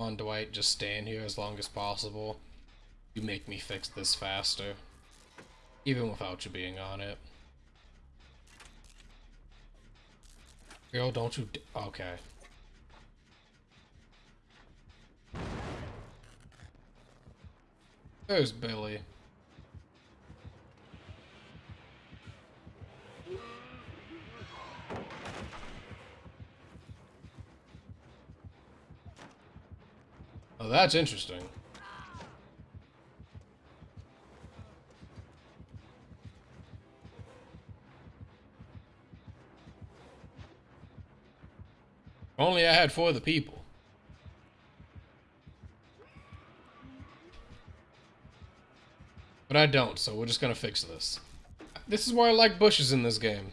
on Dwight, just stand here as long as possible. You make me fix this faster. Even without you being on it. Girl, don't you... okay. There's Billy. Oh, that's interesting. Only I had for the people. But I don't, so we're just gonna fix this. This is why I like bushes in this game.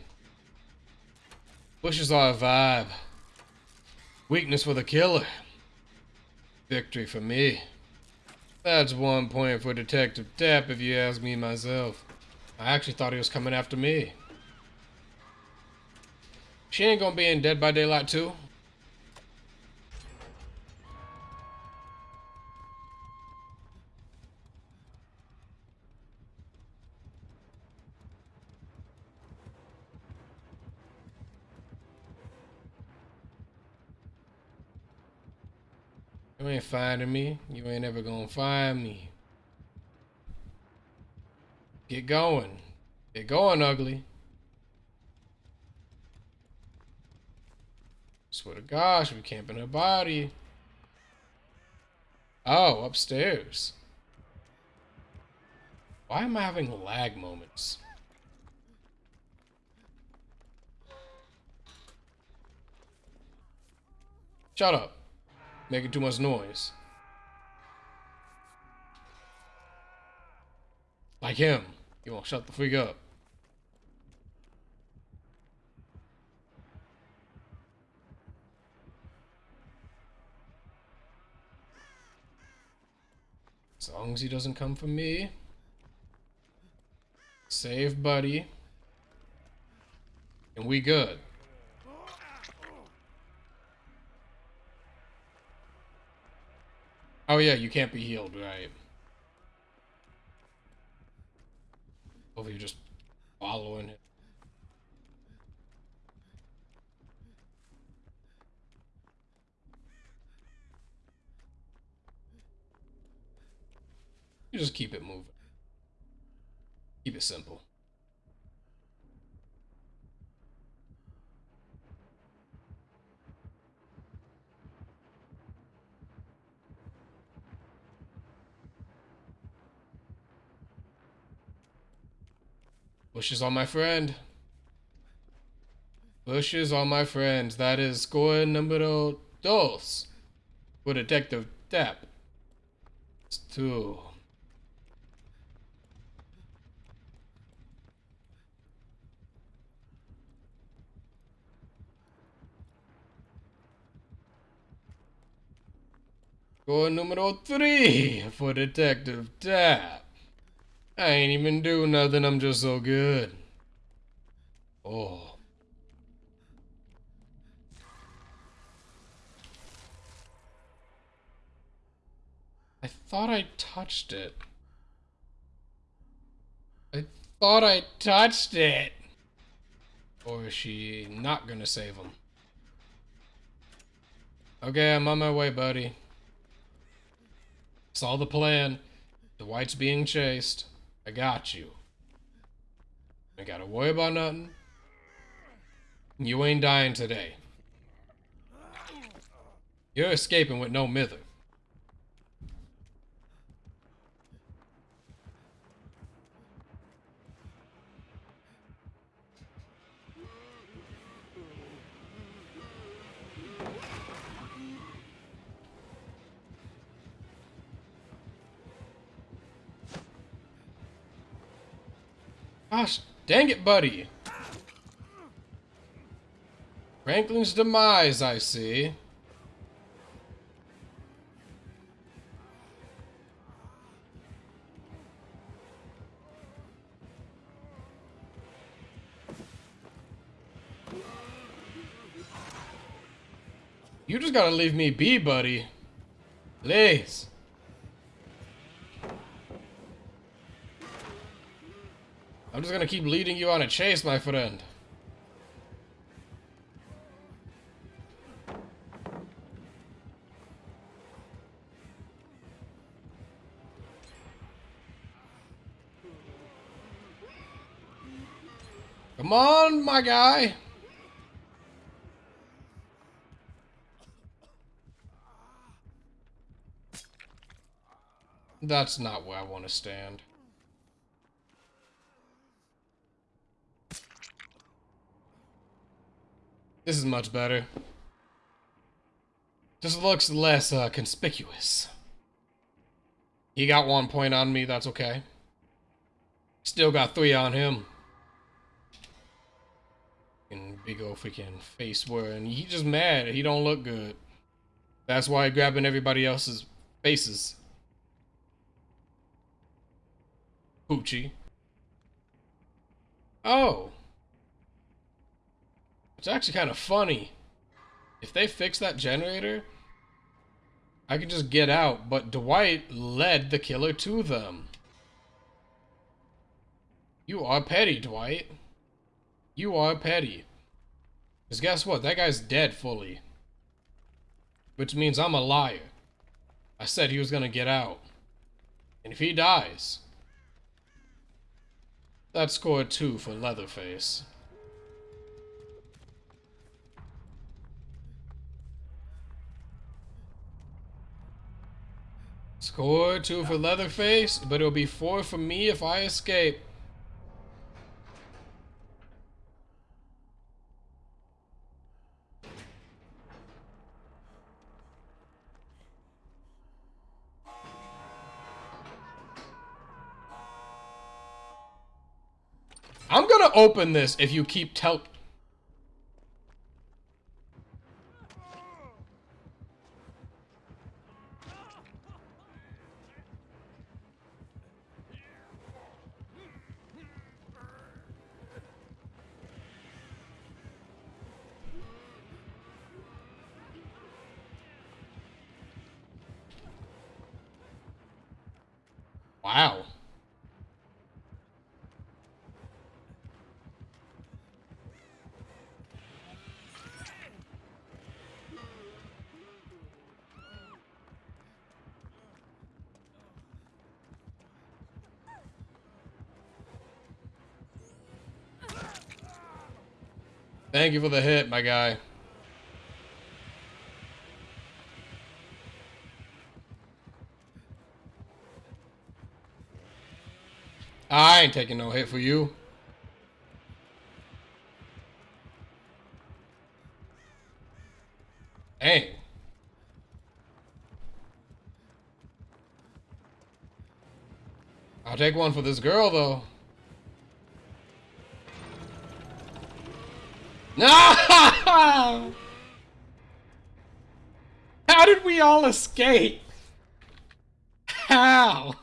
Bushes are a vibe. Weakness for the killer. Victory for me. That's one point for Detective Tapp if you ask me myself. I actually thought he was coming after me. She ain't gonna be in Dead by Daylight 2. You ain't finding me. You ain't ever gonna find me. Get going. Get going, ugly. Swear to gosh, we camping her body. Oh, upstairs. Why am I having lag moments? Shut up making too much noise. Like him. You won't shut the freak up. As long as he doesn't come for me. Save buddy. And we good. Oh yeah, you can't be healed, right? Over you're just following it. You just keep it moving. Keep it simple. Bushes on my friend. Bushes on my friends. That is score numero dos. For Detective Tapp. It's two. Score numero three for Detective Tapp. I ain't even do nothing, I'm just so good. Oh. I thought I touched it. I thought I touched it. Or is she not gonna save him? Okay, I'm on my way, buddy. Saw the plan. The white's being chased. I got you. I gotta worry about nothing. You ain't dying today. You're escaping with no mither. Gosh, dang it, buddy. Franklin's demise, I see. You just gotta leave me be, buddy. Please. I'm just gonna keep leading you on a chase, my friend. Come on, my guy. That's not where I want to stand. This is much better. Just looks less uh, conspicuous. He got one point on me, that's okay. Still got three on him. And big old freaking face wearing. He just mad. He don't look good. That's why grabbing everybody else's faces. Poochie. Oh. It's actually kind of funny. If they fix that generator, I can just get out, but Dwight led the killer to them. You are petty, Dwight. You are petty. Because guess what? That guy's dead fully. Which means I'm a liar. I said he was going to get out. And if he dies, that's score two for Leatherface. Score two for Leatherface, but it'll be four for me if I escape. I'm gonna open this if you keep tell- Wow. Thank you for the hit, my guy. I ain't taking no hit for you. Dang. I'll take one for this girl, though. No! How did we all escape? How?